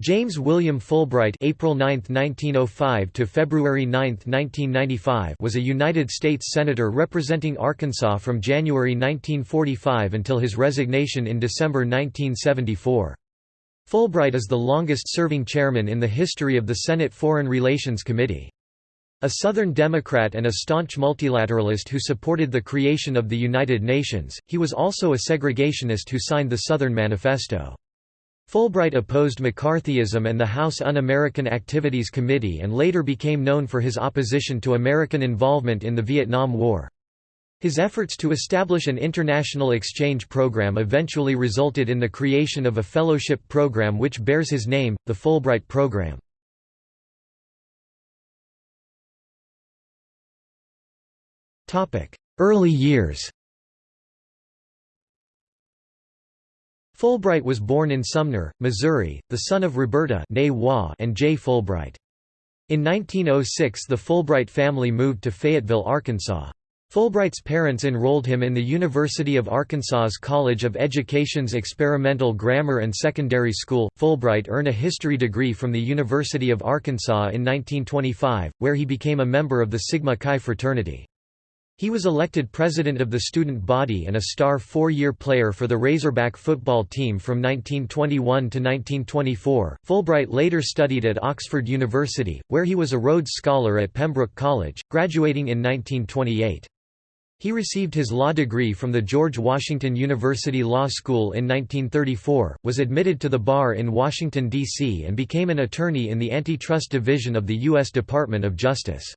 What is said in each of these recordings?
James William Fulbright April 9, 1905 to February 9, 1995 was a United States Senator representing Arkansas from January 1945 until his resignation in December 1974. Fulbright is the longest-serving chairman in the history of the Senate Foreign Relations Committee. A Southern Democrat and a staunch multilateralist who supported the creation of the United Nations, he was also a segregationist who signed the Southern Manifesto. Fulbright opposed McCarthyism and the House Un-American Activities Committee and later became known for his opposition to American involvement in the Vietnam War. His efforts to establish an international exchange program eventually resulted in the creation of a fellowship program which bears his name, the Fulbright Program. Early years Fulbright was born in Sumner, Missouri, the son of Roberta and Jay Fulbright. In 1906 the Fulbright family moved to Fayetteville, Arkansas. Fulbright's parents enrolled him in the University of Arkansas's College of Education's Experimental Grammar and Secondary School. Fulbright earned a history degree from the University of Arkansas in 1925, where he became a member of the Sigma Chi fraternity. He was elected president of the student body and a star four-year player for the Razorback football team from 1921 to 1924. Fulbright later studied at Oxford University, where he was a Rhodes Scholar at Pembroke College, graduating in 1928. He received his law degree from the George Washington University Law School in 1934, was admitted to the bar in Washington, D.C. and became an attorney in the Antitrust Division of the U.S. Department of Justice.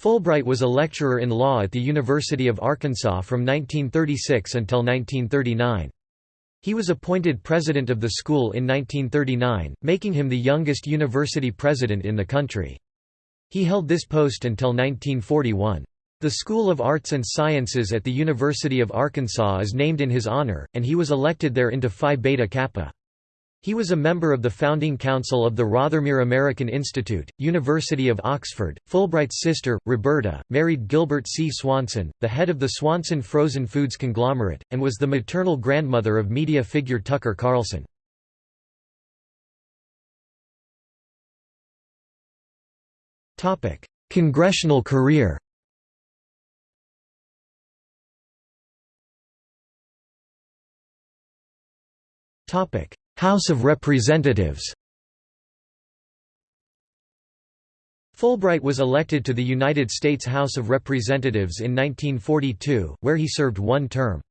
Fulbright was a lecturer in law at the University of Arkansas from 1936 until 1939. He was appointed president of the school in 1939, making him the youngest university president in the country. He held this post until 1941. The School of Arts and Sciences at the University of Arkansas is named in his honor, and he was elected there into Phi Beta Kappa. He was a member of the founding council of the Rothermere American Institute, University of Oxford. Fulbright's sister, Roberta, married Gilbert C. Swanson, the head of the Swanson Frozen Foods conglomerate, and was the maternal grandmother of media figure Tucker Carlson. Congressional career House of Representatives Fulbright was elected to the United States House of Representatives in 1942, where he served one term.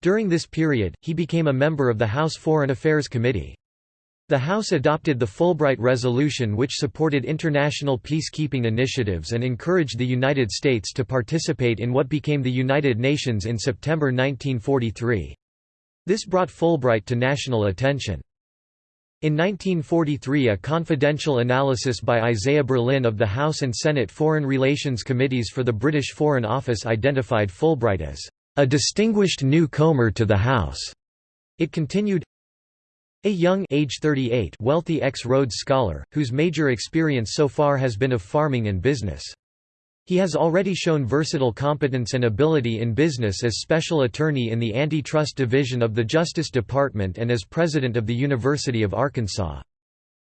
During this period, he became a member of the House Foreign Affairs Committee. The House adopted the Fulbright Resolution which supported international peacekeeping initiatives and encouraged the United States to participate in what became the United Nations in September 1943. This brought Fulbright to national attention. In 1943 a confidential analysis by Isaiah Berlin of the House and Senate Foreign Relations Committees for the British Foreign Office identified Fulbright as a distinguished newcomer to the House. It continued, a young age 38 wealthy ex-Rhodes scholar, whose major experience so far has been of farming and business. He has already shown versatile competence and ability in business as Special Attorney in the Antitrust Division of the Justice Department and as President of the University of Arkansas.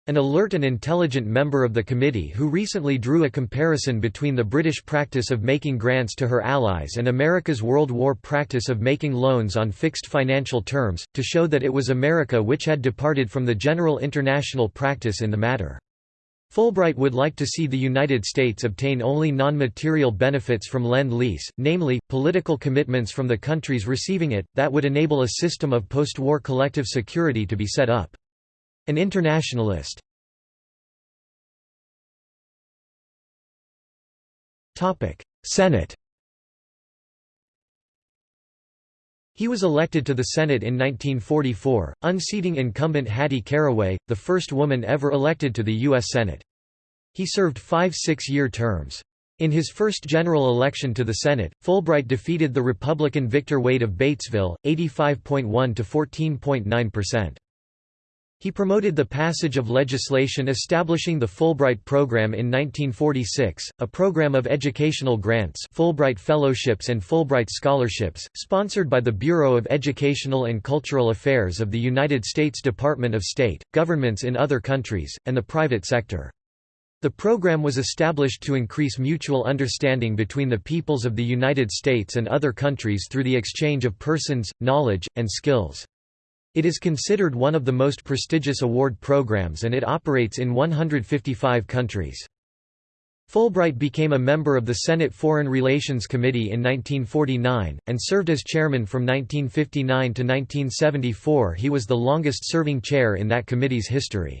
An alert and intelligent member of the committee who recently drew a comparison between the British practice of making grants to her allies and America's World War practice of making loans on fixed financial terms, to show that it was America which had departed from the general international practice in the matter. Fulbright would like to see the United States obtain only non-material benefits from Lend-Lease, namely, political commitments from the countries receiving it, that would enable a system of post-war collective security to be set up. An internationalist. Senate He was elected to the Senate in 1944, unseating incumbent Hattie Caraway, the first woman ever elected to the U.S. Senate. He served five six-year terms. In his first general election to the Senate, Fulbright defeated the Republican Victor Wade of Batesville, 85.1 to 14.9%. He promoted the passage of legislation establishing the Fulbright Program in 1946, a program of educational grants Fulbright Fellowships and Fulbright Scholarships, sponsored by the Bureau of Educational and Cultural Affairs of the United States Department of State, governments in other countries, and the private sector. The program was established to increase mutual understanding between the peoples of the United States and other countries through the exchange of persons, knowledge, and skills. It is considered one of the most prestigious award programs and it operates in 155 countries. Fulbright became a member of the Senate Foreign Relations Committee in 1949, and served as chairman from 1959 to 1974 he was the longest-serving chair in that committee's history.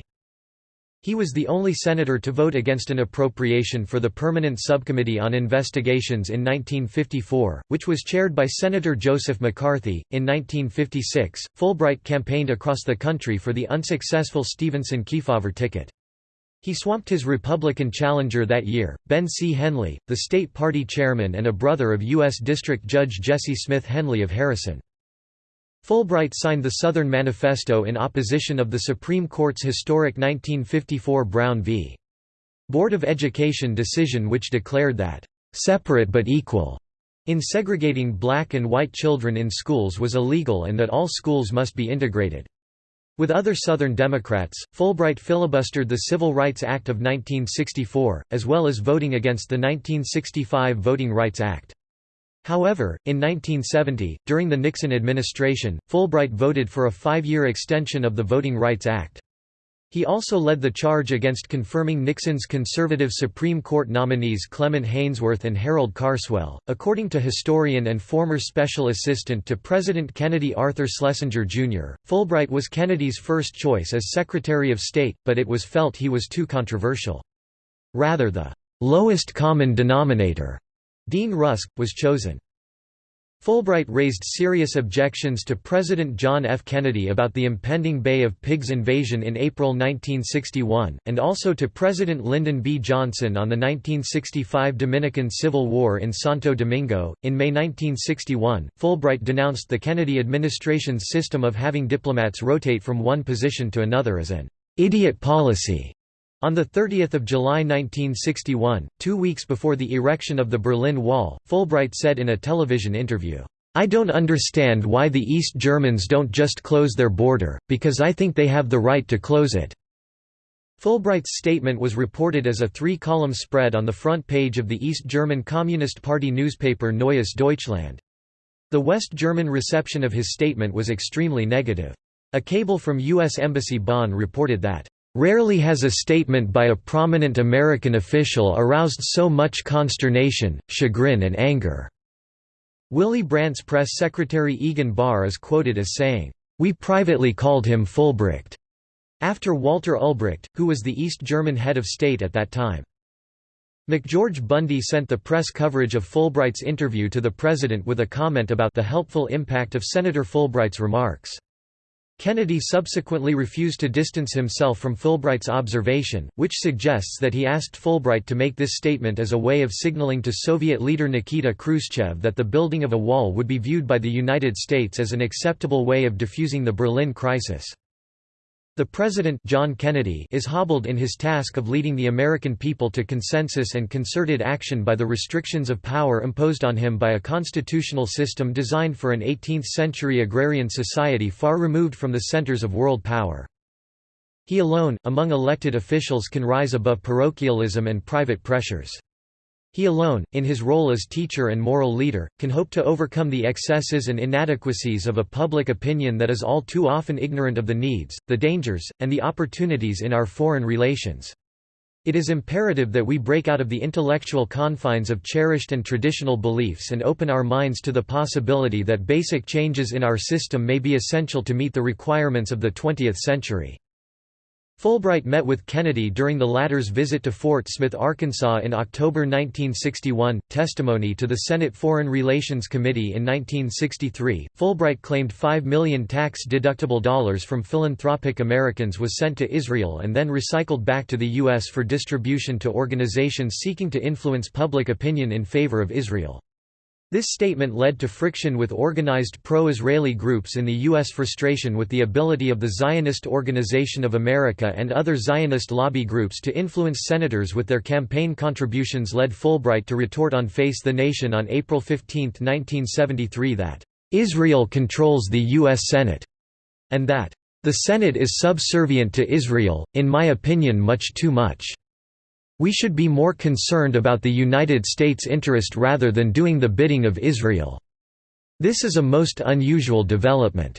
He was the only senator to vote against an appropriation for the Permanent Subcommittee on Investigations in 1954, which was chaired by Senator Joseph McCarthy. In 1956, Fulbright campaigned across the country for the unsuccessful Stevenson Kefauver ticket. He swamped his Republican challenger that year, Ben C. Henley, the state party chairman and a brother of U.S. District Judge Jesse Smith Henley of Harrison. Fulbright signed the Southern Manifesto in opposition of the Supreme Court's historic 1954 Brown v. Board of Education decision which declared that, "...separate but equal," in segregating black and white children in schools was illegal and that all schools must be integrated. With other Southern Democrats, Fulbright filibustered the Civil Rights Act of 1964, as well as voting against the 1965 Voting Rights Act. However, in 1970, during the Nixon administration, Fulbright voted for a five-year extension of the Voting Rights Act. He also led the charge against confirming Nixon's conservative Supreme Court nominees Clement Haynsworth and Harold Carswell. According to historian and former special assistant to President Kennedy Arthur Schlesinger Jr., Fulbright was Kennedy's first choice as Secretary of State, but it was felt he was too controversial. Rather the lowest common denominator Dean Rusk, was chosen. Fulbright raised serious objections to President John F. Kennedy about the impending Bay of Pigs invasion in April 1961, and also to President Lyndon B. Johnson on the 1965 Dominican Civil War in Santo Domingo. In May 1961, Fulbright denounced the Kennedy administration's system of having diplomats rotate from one position to another as an idiot policy. On 30 July 1961, two weeks before the erection of the Berlin Wall, Fulbright said in a television interview, I don't understand why the East Germans don't just close their border, because I think they have the right to close it." Fulbright's statement was reported as a three-column spread on the front page of the East German Communist Party newspaper Neues Deutschland. The West German reception of his statement was extremely negative. A cable from U.S. Embassy Bonn reported that, Rarely has a statement by a prominent American official aroused so much consternation, chagrin and anger." Willy Brandt's press secretary Egon Bahr is quoted as saying, "...we privately called him Fulbricht," after Walter Ulbricht, who was the East German head of state at that time. McGeorge Bundy sent the press coverage of Fulbright's interview to the president with a comment about the helpful impact of Senator Fulbright's remarks. Kennedy subsequently refused to distance himself from Fulbright's observation, which suggests that he asked Fulbright to make this statement as a way of signaling to Soviet leader Nikita Khrushchev that the building of a wall would be viewed by the United States as an acceptable way of diffusing the Berlin crisis. The President John Kennedy is hobbled in his task of leading the American people to consensus and concerted action by the restrictions of power imposed on him by a constitutional system designed for an 18th-century agrarian society far removed from the centers of world power. He alone, among elected officials can rise above parochialism and private pressures. He alone, in his role as teacher and moral leader, can hope to overcome the excesses and inadequacies of a public opinion that is all too often ignorant of the needs, the dangers, and the opportunities in our foreign relations. It is imperative that we break out of the intellectual confines of cherished and traditional beliefs and open our minds to the possibility that basic changes in our system may be essential to meet the requirements of the 20th century. Fulbright met with Kennedy during the latter's visit to Fort Smith, Arkansas in October 1961. Testimony to the Senate Foreign Relations Committee in 1963, Fulbright claimed 5 million tax deductible dollars from philanthropic Americans was sent to Israel and then recycled back to the U.S. for distribution to organizations seeking to influence public opinion in favor of Israel. This statement led to friction with organized pro-Israeli groups in the U.S. Frustration with the ability of the Zionist Organization of America and other Zionist lobby groups to influence senators with their campaign contributions led Fulbright to retort on Face the Nation on April 15, 1973 that, "...Israel controls the U.S. Senate," and that, "...the Senate is subservient to Israel, in my opinion much too much." We should be more concerned about the United States interest rather than doing the bidding of Israel. This is a most unusual development.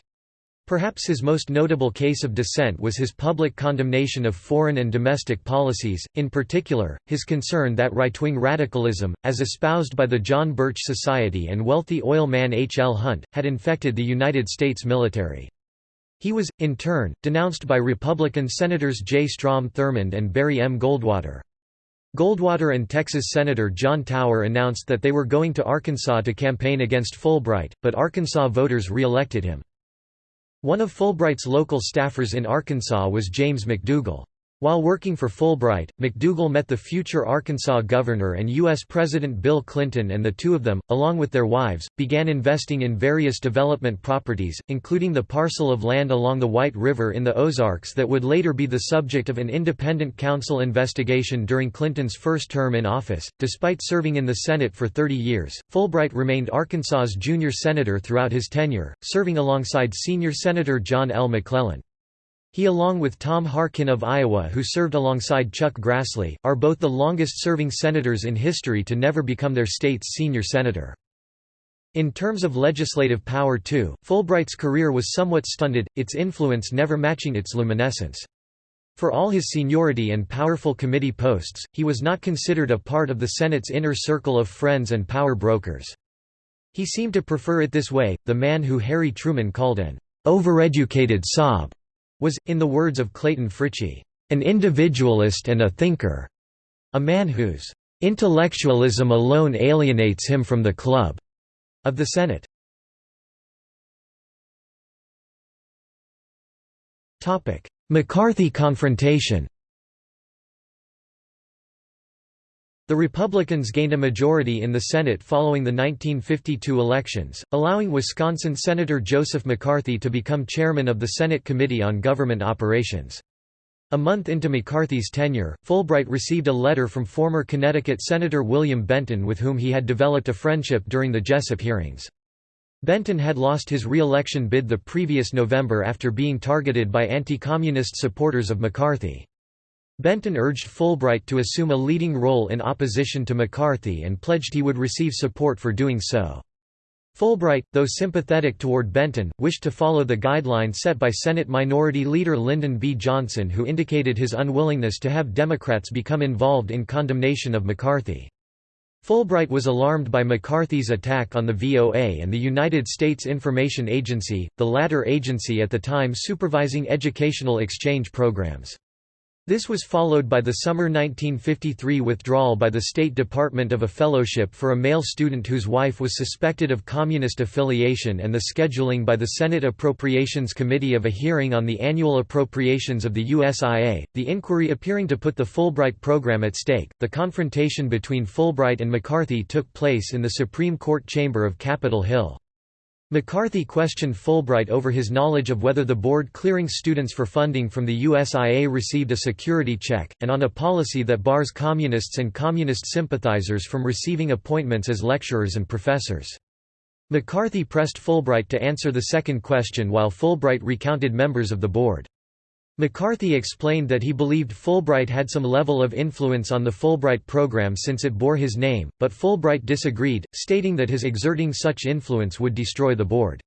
Perhaps his most notable case of dissent was his public condemnation of foreign and domestic policies, in particular, his concern that right-wing radicalism, as espoused by the John Birch Society and wealthy oil man H. L. Hunt, had infected the United States military. He was, in turn, denounced by Republican Senators J. Strom Thurmond and Barry M. Goldwater. Goldwater and Texas Senator John Tower announced that they were going to Arkansas to campaign against Fulbright, but Arkansas voters re-elected him. One of Fulbright's local staffers in Arkansas was James McDougal. While working for Fulbright, McDougal met the future Arkansas governor and U.S. President Bill Clinton and the two of them, along with their wives, began investing in various development properties, including the parcel of land along the White River in the Ozarks that would later be the subject of an independent counsel investigation during Clinton's first term in office. Despite serving in the Senate for 30 years, Fulbright remained Arkansas's junior senator throughout his tenure, serving alongside senior Senator John L. McClellan. He along with Tom Harkin of Iowa who served alongside Chuck Grassley, are both the longest-serving senators in history to never become their state's senior senator. In terms of legislative power too, Fulbright's career was somewhat stunted, its influence never matching its luminescence. For all his seniority and powerful committee posts, he was not considered a part of the Senate's inner circle of friends and power brokers. He seemed to prefer it this way, the man who Harry Truman called an overeducated sob was, in the words of Clayton Fritchey, an individualist and a thinker, a man whose intellectualism alone alienates him from the club of the Senate. McCarthy confrontation The Republicans gained a majority in the Senate following the 1952 elections, allowing Wisconsin Senator Joseph McCarthy to become chairman of the Senate Committee on Government Operations. A month into McCarthy's tenure, Fulbright received a letter from former Connecticut Senator William Benton with whom he had developed a friendship during the Jessup hearings. Benton had lost his re-election bid the previous November after being targeted by anti-communist supporters of McCarthy. Benton urged Fulbright to assume a leading role in opposition to McCarthy and pledged he would receive support for doing so. Fulbright, though sympathetic toward Benton, wished to follow the guideline set by Senate Minority Leader Lyndon B. Johnson who indicated his unwillingness to have Democrats become involved in condemnation of McCarthy. Fulbright was alarmed by McCarthy's attack on the VOA and the United States Information Agency, the latter agency at the time supervising educational exchange programs. This was followed by the summer 1953 withdrawal by the State Department of a fellowship for a male student whose wife was suspected of communist affiliation and the scheduling by the Senate Appropriations Committee of a hearing on the annual appropriations of the USIA, the inquiry appearing to put the Fulbright program at stake. The confrontation between Fulbright and McCarthy took place in the Supreme Court chamber of Capitol Hill. McCarthy questioned Fulbright over his knowledge of whether the board clearing students for funding from the USIA received a security check, and on a policy that bars communists and communist sympathizers from receiving appointments as lecturers and professors. McCarthy pressed Fulbright to answer the second question while Fulbright recounted members of the board. McCarthy explained that he believed Fulbright had some level of influence on the Fulbright program since it bore his name, but Fulbright disagreed, stating that his exerting such influence would destroy the board.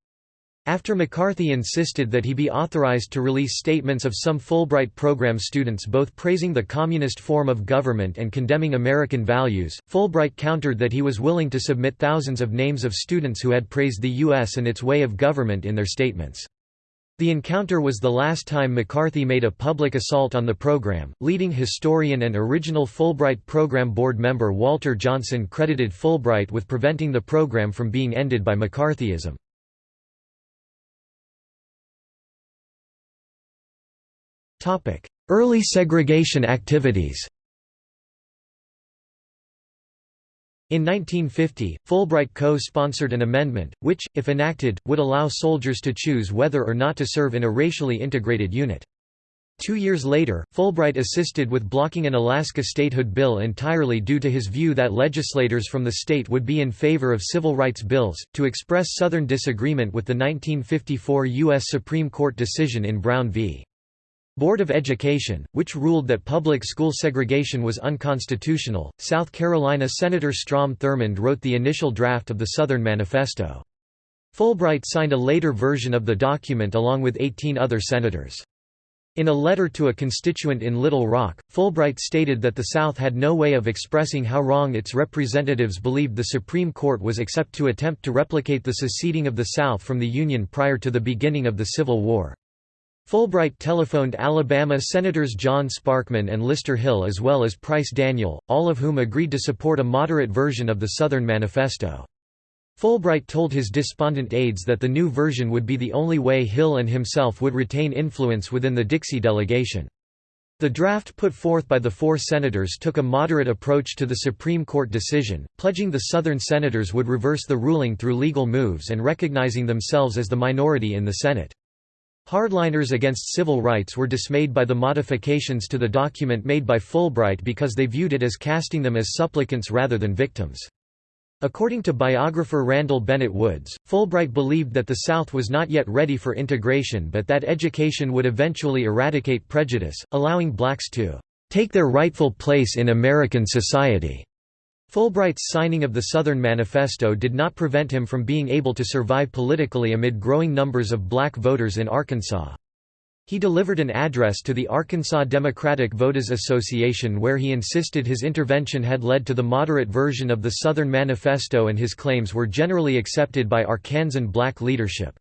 After McCarthy insisted that he be authorized to release statements of some Fulbright program students both praising the communist form of government and condemning American values, Fulbright countered that he was willing to submit thousands of names of students who had praised the U.S. and its way of government in their statements. The encounter was the last time McCarthy made a public assault on the program. Leading historian and original Fulbright Program Board member Walter Johnson credited Fulbright with preventing the program from being ended by McCarthyism. Early segregation activities In 1950, Fulbright co-sponsored an amendment, which, if enacted, would allow soldiers to choose whether or not to serve in a racially integrated unit. Two years later, Fulbright assisted with blocking an Alaska statehood bill entirely due to his view that legislators from the state would be in favor of civil rights bills, to express Southern disagreement with the 1954 U.S. Supreme Court decision in Brown v. Board of Education, which ruled that public school segregation was unconstitutional. South Carolina Senator Strom Thurmond wrote the initial draft of the Southern Manifesto. Fulbright signed a later version of the document along with 18 other senators. In a letter to a constituent in Little Rock, Fulbright stated that the South had no way of expressing how wrong its representatives believed the Supreme Court was except to attempt to replicate the seceding of the South from the Union prior to the beginning of the Civil War. Fulbright telephoned Alabama Senators John Sparkman and Lister Hill as well as Price Daniel, all of whom agreed to support a moderate version of the Southern Manifesto. Fulbright told his despondent aides that the new version would be the only way Hill and himself would retain influence within the Dixie delegation. The draft put forth by the four senators took a moderate approach to the Supreme Court decision, pledging the Southern senators would reverse the ruling through legal moves and recognizing themselves as the minority in the Senate. Hardliners against civil rights were dismayed by the modifications to the document made by Fulbright because they viewed it as casting them as supplicants rather than victims. According to biographer Randall Bennett Woods, Fulbright believed that the South was not yet ready for integration but that education would eventually eradicate prejudice, allowing blacks to "...take their rightful place in American society." Fulbright's signing of the Southern Manifesto did not prevent him from being able to survive politically amid growing numbers of black voters in Arkansas. He delivered an address to the Arkansas Democratic Voters Association where he insisted his intervention had led to the moderate version of the Southern Manifesto and his claims were generally accepted by Arkansan black leadership.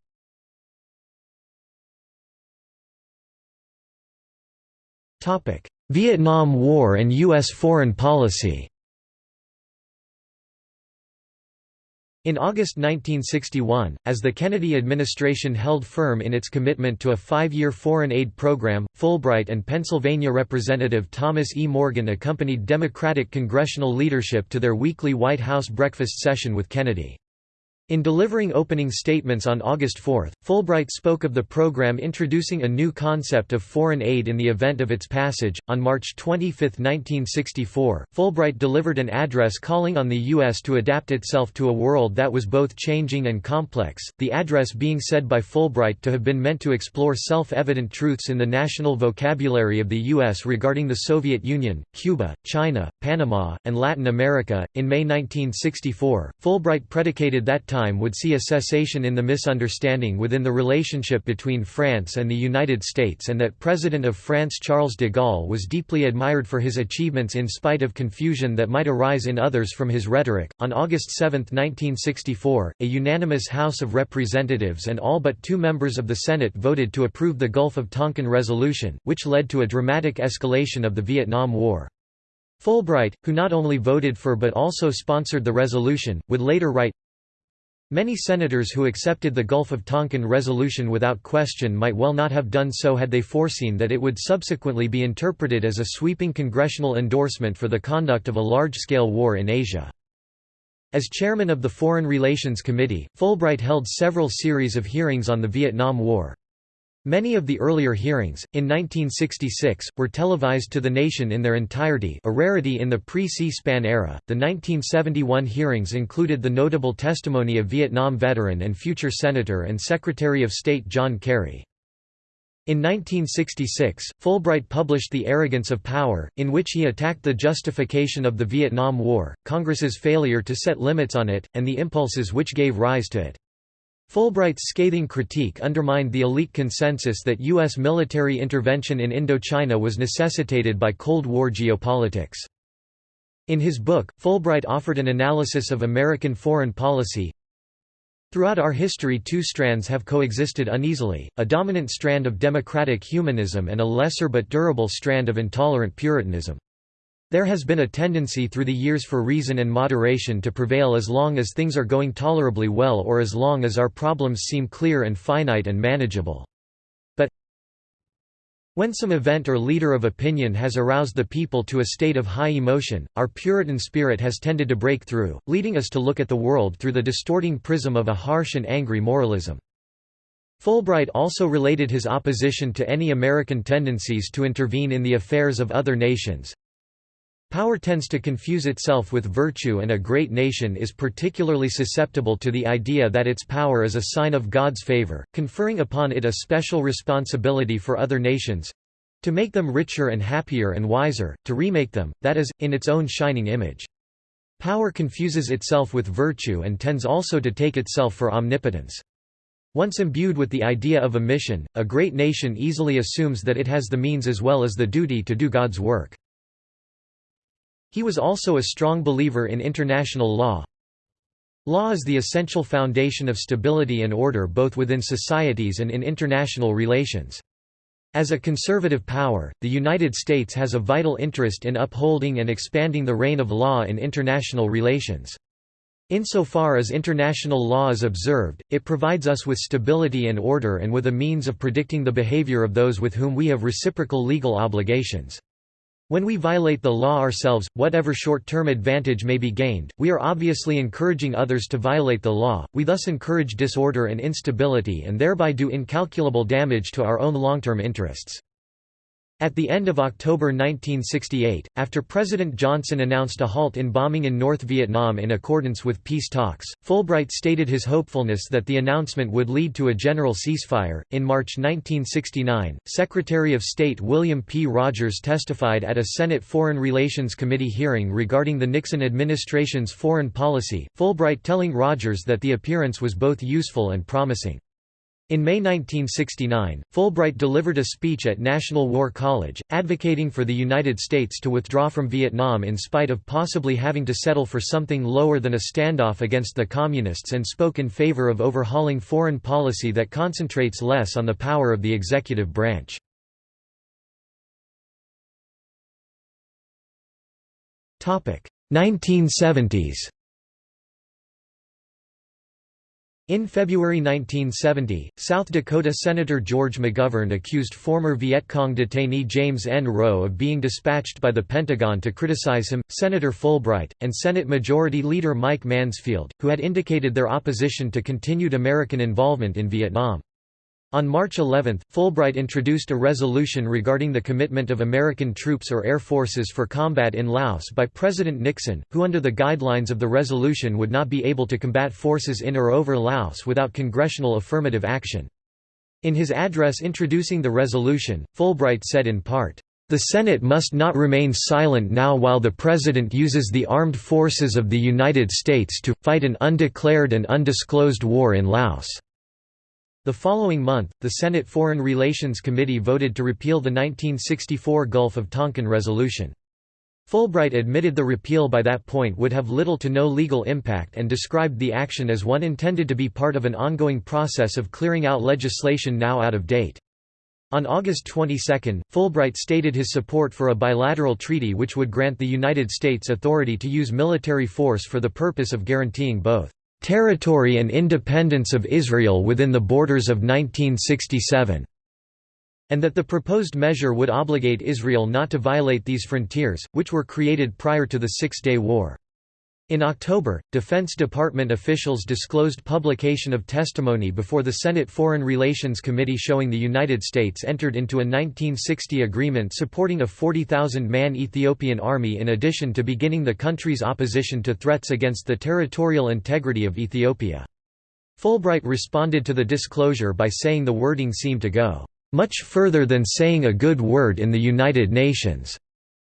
Vietnam War and U.S. foreign policy In August 1961, as the Kennedy administration held firm in its commitment to a five-year foreign aid program, Fulbright and Pennsylvania Representative Thomas E. Morgan accompanied Democratic congressional leadership to their weekly White House breakfast session with Kennedy. In delivering opening statements on August 4, Fulbright spoke of the program introducing a new concept of foreign aid in the event of its passage. On March 25, 1964, Fulbright delivered an address calling on the U.S. to adapt itself to a world that was both changing and complex, the address being said by Fulbright to have been meant to explore self evident truths in the national vocabulary of the U.S. regarding the Soviet Union, Cuba, China, Panama, and Latin America. In May 1964, Fulbright predicated that time time would see a cessation in the misunderstanding within the relationship between France and the United States and that President of France Charles de Gaulle was deeply admired for his achievements in spite of confusion that might arise in others from his rhetoric. On August 7, 1964, a unanimous House of Representatives and all but two members of the Senate voted to approve the Gulf of Tonkin Resolution, which led to a dramatic escalation of the Vietnam War. Fulbright, who not only voted for but also sponsored the resolution, would later write, Many senators who accepted the Gulf of Tonkin resolution without question might well not have done so had they foreseen that it would subsequently be interpreted as a sweeping congressional endorsement for the conduct of a large-scale war in Asia. As chairman of the Foreign Relations Committee, Fulbright held several series of hearings on the Vietnam War. Many of the earlier hearings, in 1966, were televised to the nation in their entirety a rarity in the pre-C-SPAN era. The 1971 hearings included the notable testimony of Vietnam veteran and future Senator and Secretary of State John Kerry. In 1966, Fulbright published The Arrogance of Power, in which he attacked the justification of the Vietnam War, Congress's failure to set limits on it, and the impulses which gave rise to it. Fulbright's scathing critique undermined the elite consensus that U.S. military intervention in Indochina was necessitated by Cold War geopolitics. In his book, Fulbright offered an analysis of American foreign policy. Throughout our history two strands have coexisted uneasily, a dominant strand of democratic humanism and a lesser but durable strand of intolerant Puritanism. There has been a tendency through the years for reason and moderation to prevail as long as things are going tolerably well or as long as our problems seem clear and finite and manageable. But When some event or leader of opinion has aroused the people to a state of high emotion, our Puritan spirit has tended to break through, leading us to look at the world through the distorting prism of a harsh and angry moralism. Fulbright also related his opposition to any American tendencies to intervene in the affairs of other nations. Power tends to confuse itself with virtue and a great nation is particularly susceptible to the idea that its power is a sign of God's favor, conferring upon it a special responsibility for other nations—to make them richer and happier and wiser, to remake them, that is, in its own shining image. Power confuses itself with virtue and tends also to take itself for omnipotence. Once imbued with the idea of a mission, a great nation easily assumes that it has the means as well as the duty to do God's work. He was also a strong believer in international law. Law is the essential foundation of stability and order both within societies and in international relations. As a conservative power, the United States has a vital interest in upholding and expanding the reign of law in international relations. Insofar as international law is observed, it provides us with stability and order and with a means of predicting the behavior of those with whom we have reciprocal legal obligations. When we violate the law ourselves, whatever short-term advantage may be gained, we are obviously encouraging others to violate the law, we thus encourage disorder and instability and thereby do incalculable damage to our own long-term interests. At the end of October 1968, after President Johnson announced a halt in bombing in North Vietnam in accordance with peace talks, Fulbright stated his hopefulness that the announcement would lead to a general ceasefire. In March 1969, Secretary of State William P. Rogers testified at a Senate Foreign Relations Committee hearing regarding the Nixon administration's foreign policy, Fulbright telling Rogers that the appearance was both useful and promising. In May 1969, Fulbright delivered a speech at National War College, advocating for the United States to withdraw from Vietnam in spite of possibly having to settle for something lower than a standoff against the Communists and spoke in favor of overhauling foreign policy that concentrates less on the power of the executive branch. Topic: 1970s. In February 1970, South Dakota Senator George McGovern accused former Viet Cong detainee James N. Rowe of being dispatched by the Pentagon to criticize him, Senator Fulbright, and Senate Majority Leader Mike Mansfield, who had indicated their opposition to continued American involvement in Vietnam. On March 11, Fulbright introduced a resolution regarding the commitment of American troops or air forces for combat in Laos by President Nixon, who under the guidelines of the resolution would not be able to combat forces in or over Laos without congressional affirmative action. In his address introducing the resolution, Fulbright said in part, "...the Senate must not remain silent now while the President uses the armed forces of the United States to, fight an undeclared and undisclosed war in Laos." The following month, the Senate Foreign Relations Committee voted to repeal the 1964 Gulf of Tonkin Resolution. Fulbright admitted the repeal by that point would have little to no legal impact and described the action as one intended to be part of an ongoing process of clearing out legislation now out of date. On August 22, Fulbright stated his support for a bilateral treaty which would grant the United States authority to use military force for the purpose of guaranteeing both territory and independence of Israel within the borders of 1967", and that the proposed measure would obligate Israel not to violate these frontiers, which were created prior to the Six-Day War. In October, Defense Department officials disclosed publication of testimony before the Senate Foreign Relations Committee showing the United States entered into a 1960 agreement supporting a 40,000-man Ethiopian army in addition to beginning the country's opposition to threats against the territorial integrity of Ethiopia. Fulbright responded to the disclosure by saying the wording seemed to go, "...much further than saying a good word in the United Nations."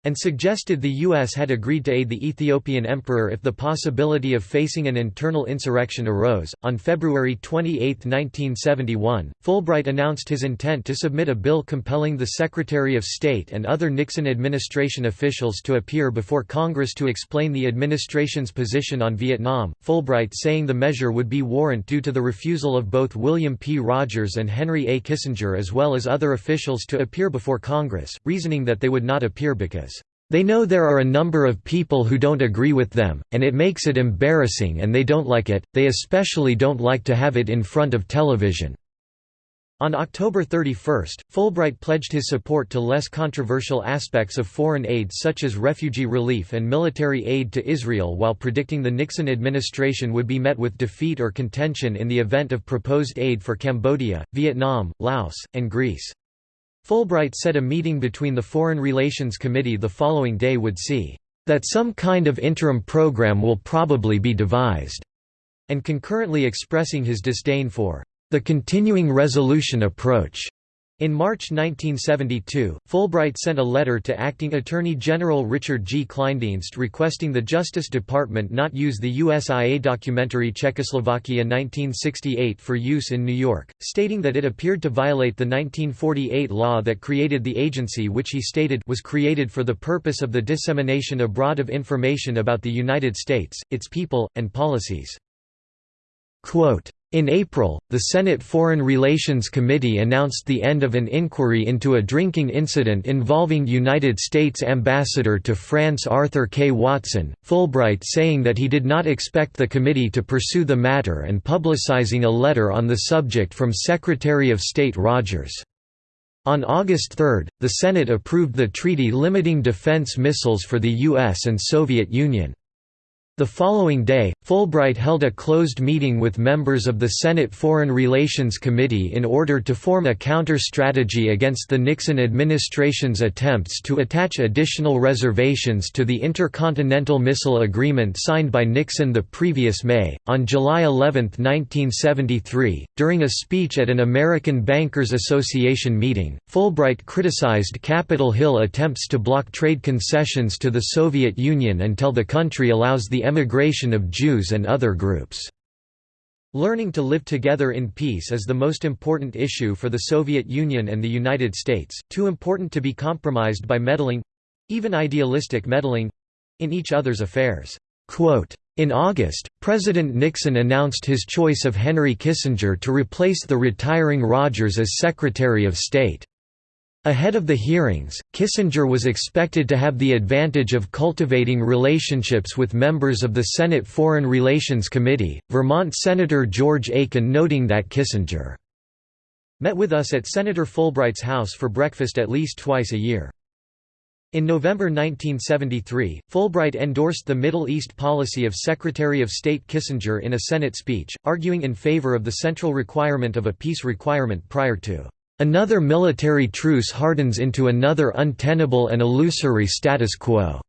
And suggested the U.S. had agreed to aid the Ethiopian emperor if the possibility of facing an internal insurrection arose. On February 28, 1971, Fulbright announced his intent to submit a bill compelling the Secretary of State and other Nixon administration officials to appear before Congress to explain the administration's position on Vietnam, Fulbright saying the measure would be warrant due to the refusal of both William P. Rogers and Henry A. Kissinger as well as other officials to appear before Congress, reasoning that they would not appear because they know there are a number of people who don't agree with them, and it makes it embarrassing and they don't like it, they especially don't like to have it in front of television." On October 31, Fulbright pledged his support to less controversial aspects of foreign aid such as refugee relief and military aid to Israel while predicting the Nixon administration would be met with defeat or contention in the event of proposed aid for Cambodia, Vietnam, Laos, and Greece. Fulbright said a meeting between the Foreign Relations Committee the following day would see, "...that some kind of interim program will probably be devised," and concurrently expressing his disdain for the continuing resolution approach. In March 1972, Fulbright sent a letter to Acting Attorney General Richard G. Kleindienst requesting the Justice Department not use the USIA documentary Czechoslovakia 1968 for use in New York, stating that it appeared to violate the 1948 law that created the agency which he stated was created for the purpose of the dissemination abroad of information about the United States, its people, and policies. Quote, in April, the Senate Foreign Relations Committee announced the end of an inquiry into a drinking incident involving United States Ambassador to France Arthur K. Watson, Fulbright saying that he did not expect the committee to pursue the matter and publicizing a letter on the subject from Secretary of State Rogers. On August 3, the Senate approved the treaty limiting defense missiles for the U.S. and Soviet Union. The following day, Fulbright held a closed meeting with members of the Senate Foreign Relations Committee in order to form a counter-strategy against the Nixon administration's attempts to attach additional reservations to the Intercontinental Missile Agreement signed by Nixon the previous May. On July 11, 1973, during a speech at an American Bankers Association meeting, Fulbright criticized Capitol Hill attempts to block trade concessions to the Soviet Union until the country allows the emigration of Jews and other groups. Learning to live together in peace is the most important issue for the Soviet Union and the United States, too important to be compromised by meddling—even idealistic meddling—in each other's affairs. in August, President Nixon announced his choice of Henry Kissinger to replace the retiring Rogers as Secretary of State. Ahead of the hearings, Kissinger was expected to have the advantage of cultivating relationships with members of the Senate Foreign Relations Committee, Vermont Senator George Aiken noting that Kissinger met with us at Senator Fulbright's house for breakfast at least twice a year. In November 1973, Fulbright endorsed the Middle East policy of Secretary of State Kissinger in a Senate speech, arguing in favor of the central requirement of a peace requirement prior to Another military truce hardens into another untenable and illusory status quo,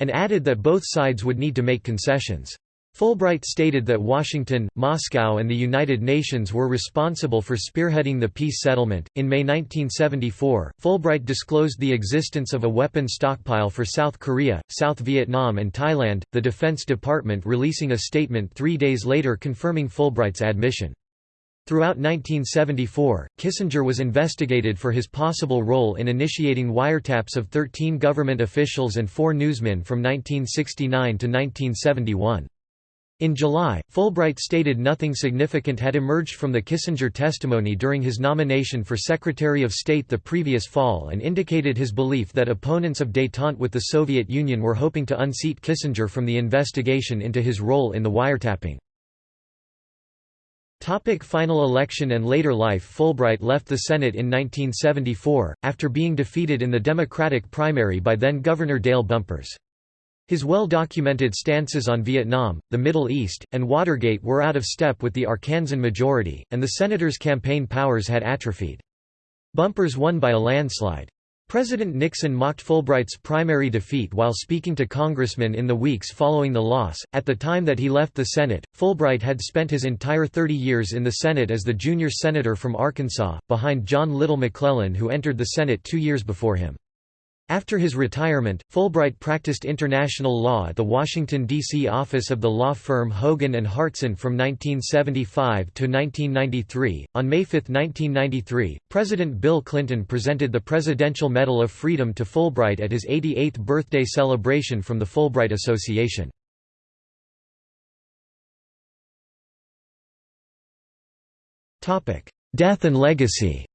and added that both sides would need to make concessions. Fulbright stated that Washington, Moscow, and the United Nations were responsible for spearheading the peace settlement. In May 1974, Fulbright disclosed the existence of a weapon stockpile for South Korea, South Vietnam, and Thailand, the Defense Department releasing a statement three days later confirming Fulbright's admission. Throughout 1974, Kissinger was investigated for his possible role in initiating wiretaps of 13 government officials and four newsmen from 1969 to 1971. In July, Fulbright stated nothing significant had emerged from the Kissinger testimony during his nomination for Secretary of State the previous fall and indicated his belief that opponents of détente with the Soviet Union were hoping to unseat Kissinger from the investigation into his role in the wiretapping. Topic final election and later life Fulbright left the Senate in 1974, after being defeated in the Democratic primary by then-Governor Dale Bumpers. His well-documented stances on Vietnam, the Middle East, and Watergate were out of step with the Arkansan majority, and the senator's campaign powers had atrophied. Bumpers won by a landslide. President Nixon mocked Fulbright's primary defeat while speaking to congressmen in the weeks following the loss. At the time that he left the Senate, Fulbright had spent his entire 30 years in the Senate as the junior senator from Arkansas, behind John Little McClellan, who entered the Senate two years before him. After his retirement, Fulbright practiced international law at the Washington, D.C. office of the law firm Hogan and Hartson from 1975 to 1993. On May 5, 1993, President Bill Clinton presented the Presidential Medal of Freedom to Fulbright at his 88th birthday celebration from the Fulbright Association. Death and legacy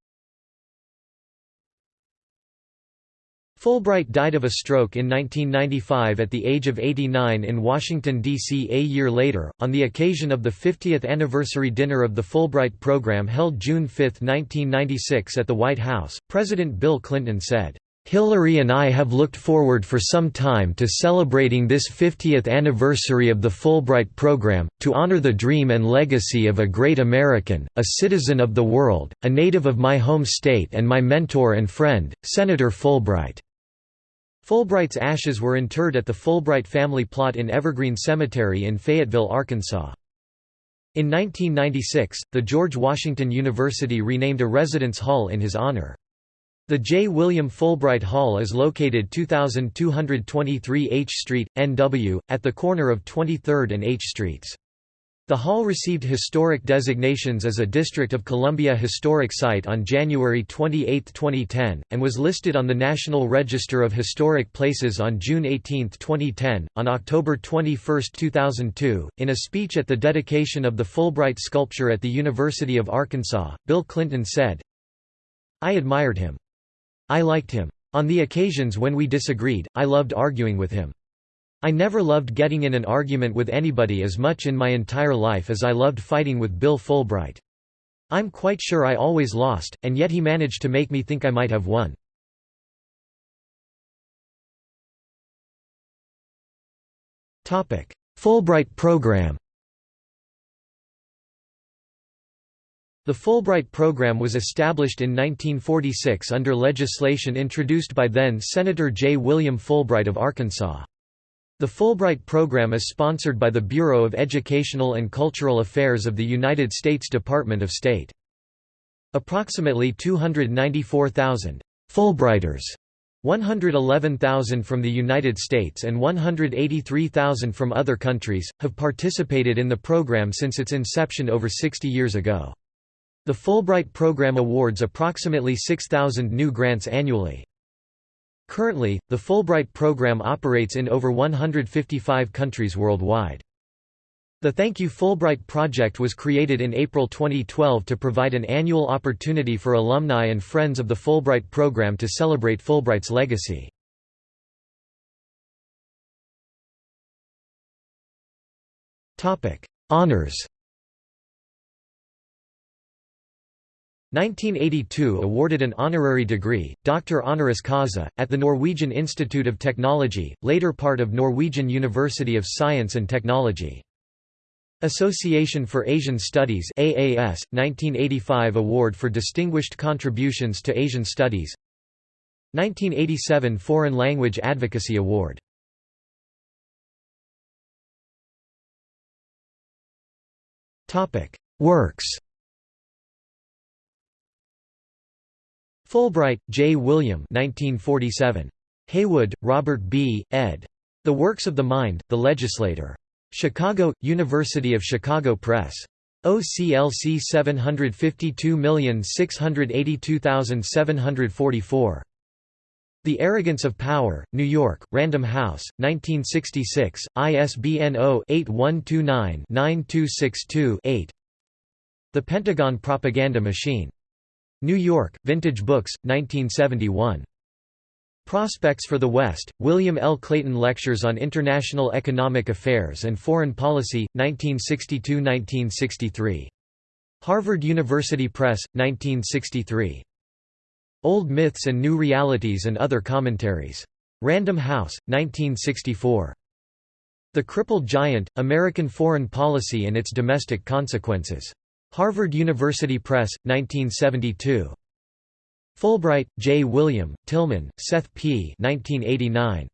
Fulbright died of a stroke in 1995 at the age of 89 in Washington, D.C. A year later, on the occasion of the 50th anniversary dinner of the Fulbright program held June 5, 1996 at the White House, President Bill Clinton said, Hillary and I have looked forward for some time to celebrating this 50th anniversary of the Fulbright program, to honor the dream and legacy of a great American, a citizen of the world, a native of my home state and my mentor and friend, Senator Fulbright." Fulbright's ashes were interred at the Fulbright family plot in Evergreen Cemetery in Fayetteville, Arkansas. In 1996, the George Washington University renamed a residence hall in his honor. The J. William Fulbright Hall is located 2223 H Street, NW, at the corner of 23rd and H Streets. The hall received historic designations as a District of Columbia Historic Site on January 28, 2010, and was listed on the National Register of Historic Places on June 18, 2010. On October 21, 2002, in a speech at the dedication of the Fulbright sculpture at the University of Arkansas, Bill Clinton said, I admired him. I liked him. On the occasions when we disagreed, I loved arguing with him. I never loved getting in an argument with anybody as much in my entire life as I loved fighting with Bill Fulbright. I'm quite sure I always lost, and yet he managed to make me think I might have won. Fulbright program The Fulbright program was established in 1946 under legislation introduced by then-Senator J. William Fulbright of Arkansas. The Fulbright program is sponsored by the Bureau of Educational and Cultural Affairs of the United States Department of State. Approximately 294,000 Fulbrighters 111,000 from the United States and 183,000 from other countries, have participated in the program since its inception over 60 years ago. The Fulbright program awards approximately 6,000 new grants annually. Currently, the Fulbright program operates in over 155 countries worldwide. The Thank You Fulbright project was created in April 2012 to provide an annual opportunity for alumni and friends of the Fulbright program to celebrate Fulbright's legacy. Honors 1982 awarded an honorary degree, Doctor honoris causa, at the Norwegian Institute of Technology, later part of Norwegian University of Science and Technology. Association for Asian Studies AAS, 1985 Award for Distinguished Contributions to Asian Studies. 1987 Foreign Language Advocacy Award. Works Fulbright, J. William 1947. Heywood, Robert B., ed. The Works of the Mind, The Legislator. Chicago, University of Chicago Press. OCLC 752682744. The Arrogance of Power, New York, Random House, 1966, ISBN 0-8129-9262-8 The Pentagon Propaganda Machine. New York, Vintage Books, 1971. Prospects for the West, William L. Clayton Lectures on International Economic Affairs and Foreign Policy, 1962–1963. Harvard University Press, 1963. Old Myths and New Realities and Other Commentaries. Random House, 1964. The Crippled Giant, American Foreign Policy and Its Domestic Consequences. Harvard University Press, 1972. Fulbright, J. William, Tillman, Seth P. 1989.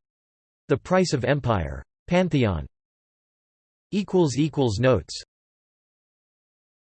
The Price of Empire. Pantheon. Notes